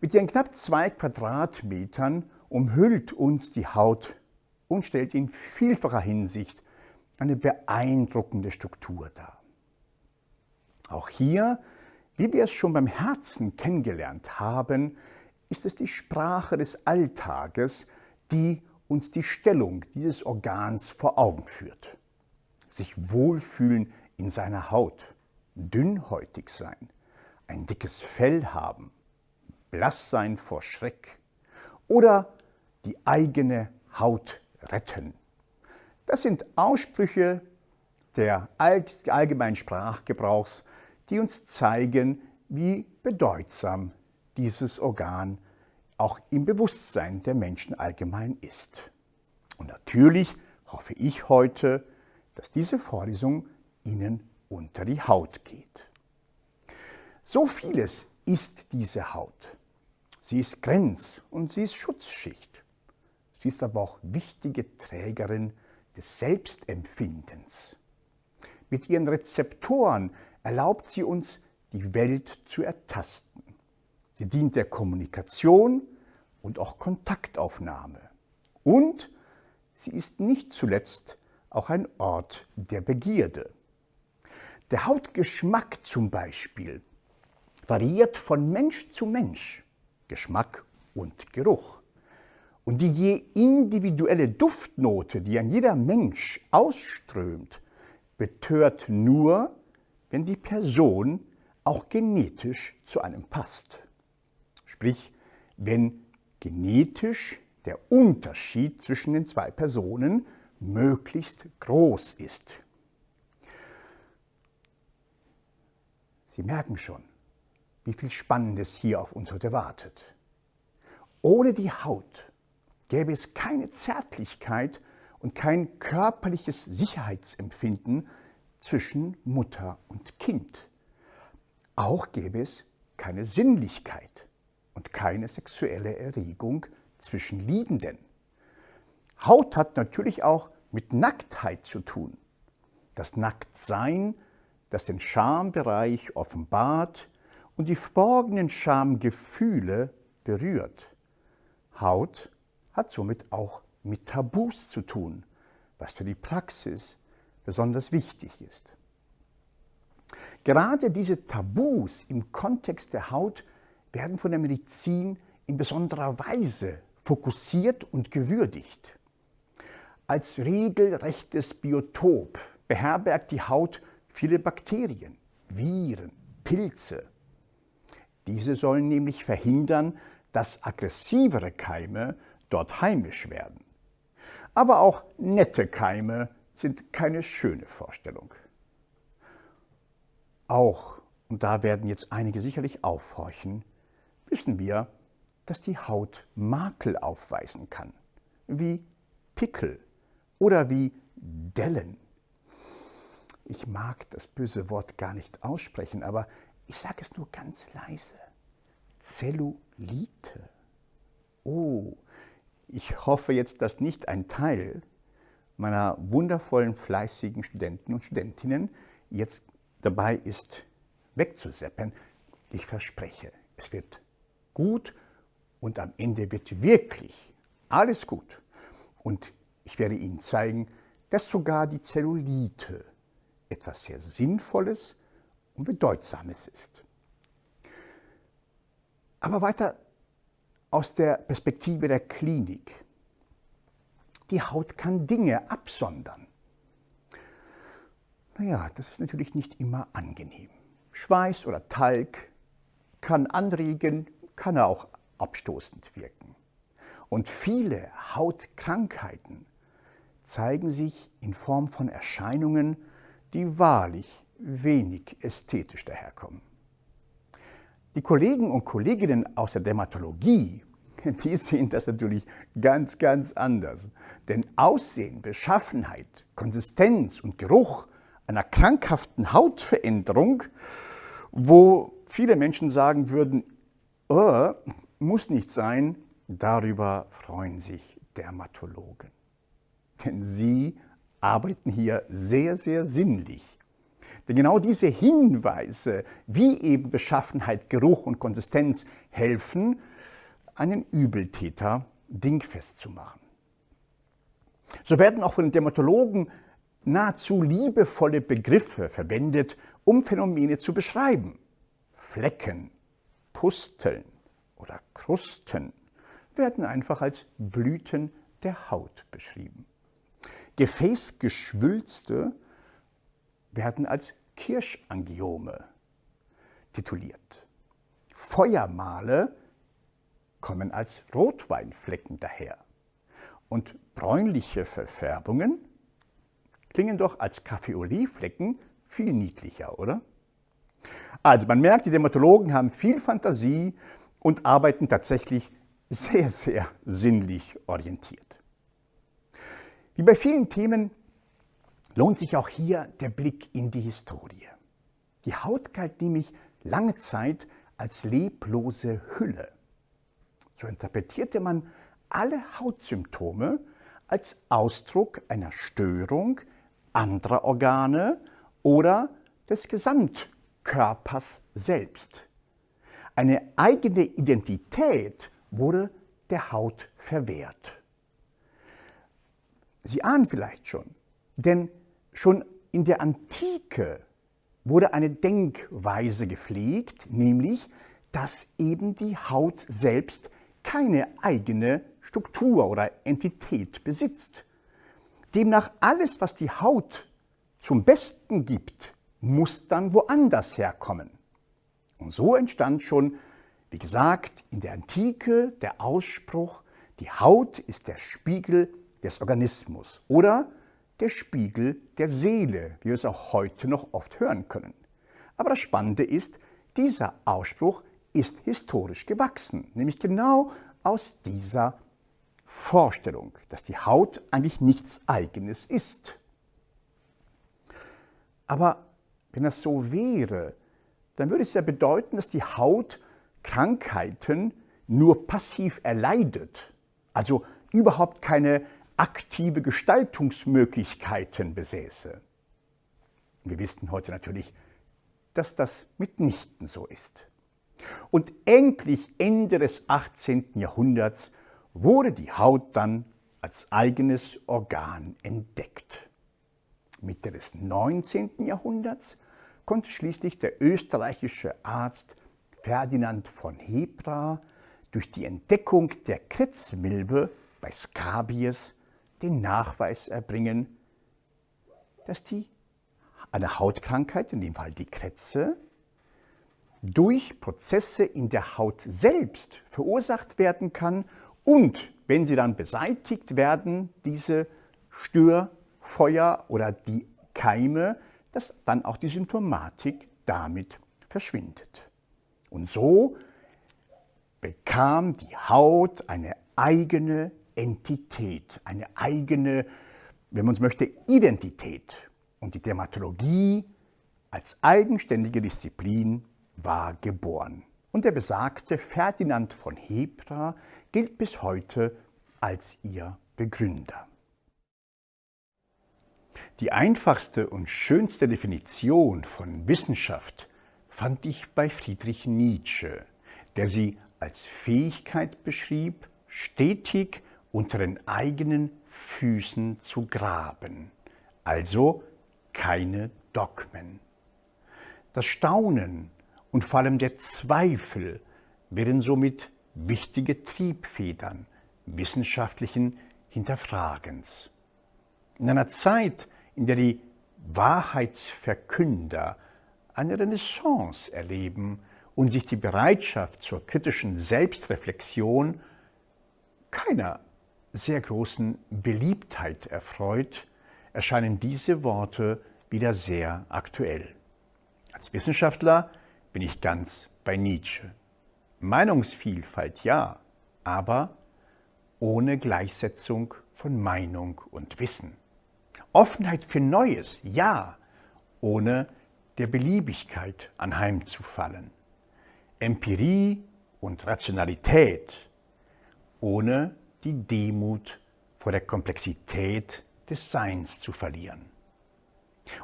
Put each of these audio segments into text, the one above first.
Mit ihren knapp zwei Quadratmetern umhüllt uns die Haut und stellt in vielfacher Hinsicht eine beeindruckende Struktur dar. Auch hier, wie wir es schon beim Herzen kennengelernt haben, ist es die Sprache des Alltages, die uns die Stellung dieses Organs vor Augen führt. Sich wohlfühlen in seiner Haut, dünnhäutig sein, ein dickes Fell haben, blass sein vor Schreck oder die eigene Haut retten. Das sind Aussprüche der allgemeinen Sprachgebrauchs, die uns zeigen, wie bedeutsam dieses Organ auch im Bewusstsein der Menschen allgemein ist. Und natürlich hoffe ich heute, dass diese Vorlesung Ihnen unter die Haut geht. So vieles ist diese Haut. Sie ist Grenz- und sie ist Schutzschicht. Sie ist aber auch wichtige Trägerin des Selbstempfindens. Mit ihren Rezeptoren erlaubt sie uns, die Welt zu ertasten. Sie dient der Kommunikation und auch Kontaktaufnahme. Und sie ist nicht zuletzt auch ein Ort der Begierde. Der Hautgeschmack zum Beispiel variiert von Mensch zu Mensch. Geschmack und Geruch. Und die je individuelle Duftnote, die an jeder Mensch ausströmt, betört nur, wenn die Person auch genetisch zu einem passt. Sprich, wenn genetisch der Unterschied zwischen den zwei Personen möglichst groß ist. Sie merken schon, wie viel Spannendes hier auf uns heute wartet. Ohne die Haut gäbe es keine Zärtlichkeit und kein körperliches Sicherheitsempfinden zwischen Mutter und Kind. Auch gäbe es keine Sinnlichkeit und keine sexuelle Erregung zwischen Liebenden. Haut hat natürlich auch mit Nacktheit zu tun. Das Nacktsein, das den Schambereich offenbart, und die verborgenen Schamgefühle berührt. Haut hat somit auch mit Tabus zu tun, was für die Praxis besonders wichtig ist. Gerade diese Tabus im Kontext der Haut werden von der Medizin in besonderer Weise fokussiert und gewürdigt. Als regelrechtes Biotop beherbergt die Haut viele Bakterien, Viren, Pilze, diese sollen nämlich verhindern, dass aggressivere Keime dort heimisch werden. Aber auch nette Keime sind keine schöne Vorstellung. Auch, und da werden jetzt einige sicherlich aufhorchen, wissen wir, dass die Haut Makel aufweisen kann, wie Pickel oder wie Dellen. Ich mag das böse Wort gar nicht aussprechen, aber ich sage es nur ganz leise. Zellulite. Oh, ich hoffe jetzt, dass nicht ein Teil meiner wundervollen, fleißigen Studenten und Studentinnen jetzt dabei ist, wegzuseppen. Ich verspreche, es wird gut und am Ende wird wirklich alles gut. Und ich werde Ihnen zeigen, dass sogar die Zellulite etwas sehr Sinnvolles und Bedeutsames ist. Aber weiter aus der Perspektive der Klinik. Die Haut kann Dinge absondern. Naja, das ist natürlich nicht immer angenehm. Schweiß oder Talg kann anregen, kann auch abstoßend wirken. Und viele Hautkrankheiten zeigen sich in Form von Erscheinungen, die wahrlich wenig ästhetisch daherkommen. Die Kollegen und Kolleginnen aus der Dermatologie, die sehen das natürlich ganz, ganz anders. Denn Aussehen, Beschaffenheit, Konsistenz und Geruch einer krankhaften Hautveränderung, wo viele Menschen sagen würden, oh, muss nicht sein, darüber freuen sich Dermatologen. Denn sie arbeiten hier sehr, sehr sinnlich Denn genau diese Hinweise, wie eben Beschaffenheit, Geruch und Konsistenz helfen, einen Übeltäter dingfest zu machen. So werden auch von den Dermatologen nahezu liebevolle Begriffe verwendet, um Phänomene zu beschreiben. Flecken, Pusteln oder Krusten werden einfach als Blüten der Haut beschrieben. Gefäßgeschwülste werden als Kirschangiome tituliert. Feuermale kommen als Rotweinflecken daher. Und bräunliche Verfärbungen klingen doch als Kaffeoliflecken viel niedlicher, oder? Also man merkt, die Dermatologen haben viel Fantasie und arbeiten tatsächlich sehr, sehr sinnlich orientiert. Wie bei vielen Themen lohnt sich auch hier der Blick in die Historie. Die Haut galt nämlich lange Zeit als leblose Hülle. So interpretierte man alle Hautsymptome als Ausdruck einer Störung anderer Organe oder des Gesamtkörpers selbst. Eine eigene Identität wurde der Haut verwehrt. Sie ahnen vielleicht schon, denn schon in der Antike wurde eine Denkweise gepflegt, nämlich, dass eben die Haut selbst keine eigene Struktur oder Entität besitzt. Demnach alles, was die Haut zum Besten gibt, muss dann woanders herkommen. Und so entstand schon, wie gesagt, in der Antike der Ausspruch, die Haut ist der Spiegel des Organismus oder der Spiegel der Seele, wie wir es auch heute noch oft hören können. Aber das Spannende ist, dieser Ausspruch ist historisch gewachsen, nämlich genau aus dieser Vorstellung, dass die Haut eigentlich nichts Eigenes ist. Aber wenn das so wäre, dann würde es ja bedeuten, dass die Haut Krankheiten nur passiv erleidet, also überhaupt keine aktive Gestaltungsmöglichkeiten besäße. Wir wissen heute natürlich, dass das mitnichten so ist. Und endlich Ende des 18. Jahrhunderts wurde die Haut dann als eigenes Organ entdeckt. Mitte des 19. Jahrhunderts konnte schließlich der österreichische Arzt Ferdinand von Hebra durch die Entdeckung der Kretzmilbe bei Skabies den Nachweis erbringen, dass die, eine Hautkrankheit, in dem Fall die Kretze, durch Prozesse in der Haut selbst verursacht werden kann und wenn sie dann beseitigt werden, diese Störfeuer oder die Keime, dass dann auch die Symptomatik damit verschwindet. Und so bekam die Haut eine eigene Entität, eine eigene, wenn man es möchte, Identität. Und die Dermatologie als eigenständige Disziplin war geboren. Und der besagte Ferdinand von Hebra gilt bis heute als ihr Begründer. Die einfachste und schönste Definition von Wissenschaft fand ich bei Friedrich Nietzsche, der sie als Fähigkeit beschrieb, stetig unter den eigenen Füßen zu graben, also keine Dogmen. Das Staunen und vor allem der Zweifel wären somit wichtige Triebfedern wissenschaftlichen Hinterfragens. In einer Zeit, in der die Wahrheitsverkünder eine Renaissance erleben und sich die Bereitschaft zur kritischen Selbstreflexion keiner sehr großen Beliebtheit erfreut, erscheinen diese Worte wieder sehr aktuell. Als Wissenschaftler bin ich ganz bei Nietzsche. Meinungsvielfalt ja, aber ohne Gleichsetzung von Meinung und Wissen. Offenheit für Neues, ja, ohne der Beliebigkeit anheimzufallen. Empirie und Rationalität, ohne die Demut vor der Komplexität des Seins zu verlieren.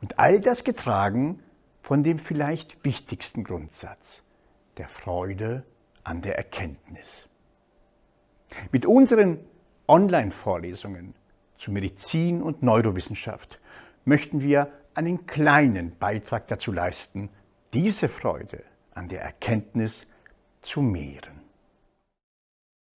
Und all das getragen von dem vielleicht wichtigsten Grundsatz, der Freude an der Erkenntnis. Mit unseren Online-Vorlesungen zu Medizin und Neurowissenschaft möchten wir einen kleinen Beitrag dazu leisten, diese Freude an der Erkenntnis zu mehren.